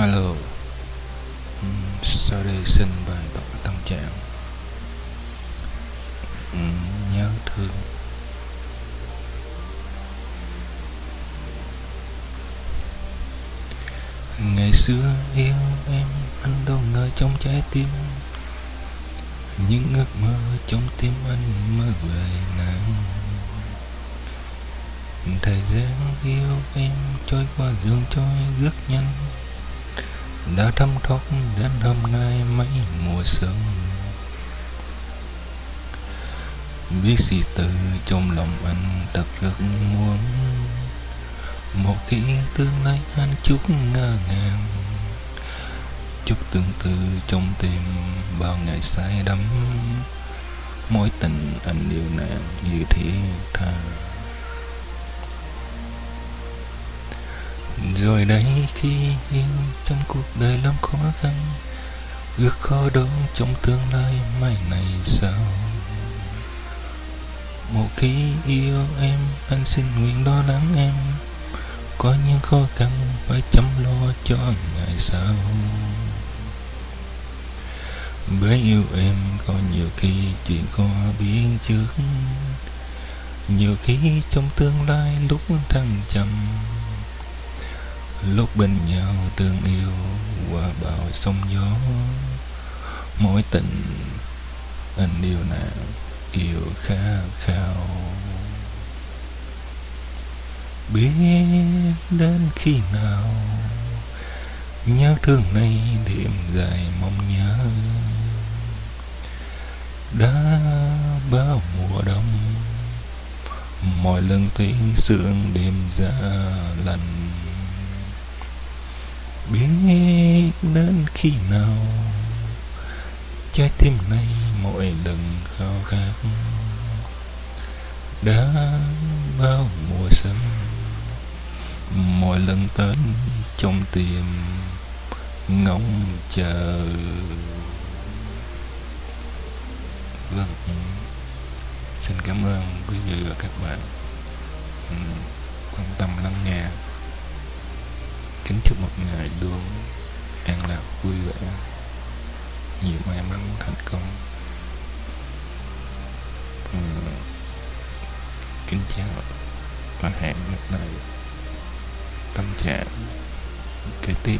Alo. Uhm, Sau đây xin bày tỏ tâm trạng. Uhm, Nhớ thương. Ngày xưa yêu em Anh đâu ngờ trong trái tim. Những ước mơ trong tim anh mơ về nàng. Thời gian yêu em trôi qua dường trôi rất nhanh đã thấm thoát đến hôm nay mấy mùa xuân biết gì từ trong lòng anh thật rất muốn. Một khi tương lai anh chút ngơ ngàng. Chút tương tư trong tim bao ngày say đắm. Mối tình anh yêu nàng như thiên tha Rồi đây khi yêu trong cuộc đời lắm khó khăn, Ước khó đó trong tương lai mai này sao? Một khi yêu em, anh xin nguyện lo lắng em, Có những khó khăn phải chăm lo cho ngày sau. Bởi yêu em có nhiều khi chuyện khó biến trước, Nhiều khi trong tương lai lúc thăng trầm lúc bên nhau tương yêu qua bao sông gió, mối tình anh yêu nàng yêu khát khao. Biết đến khi nào nhớ thương này đêm dài mong nhớ. Đã bao mùa đông, mọi lần tiếng sương đêm giá lạnh biết đến khi nào trái tim này mỗi lần khao khát. Đã bao mùa xuân, mỗi lần tới trong tim ngóng chờ. Vâng xin cảm ơn quý vị và các bạn. Quan tâm lắng nghe kính chúc một ngày luôn an lạc, vui vẻ. Nhiều may mắn, thành công. Ừ. kính chào và hẹn gặp lại tâm trạng kế tiếp.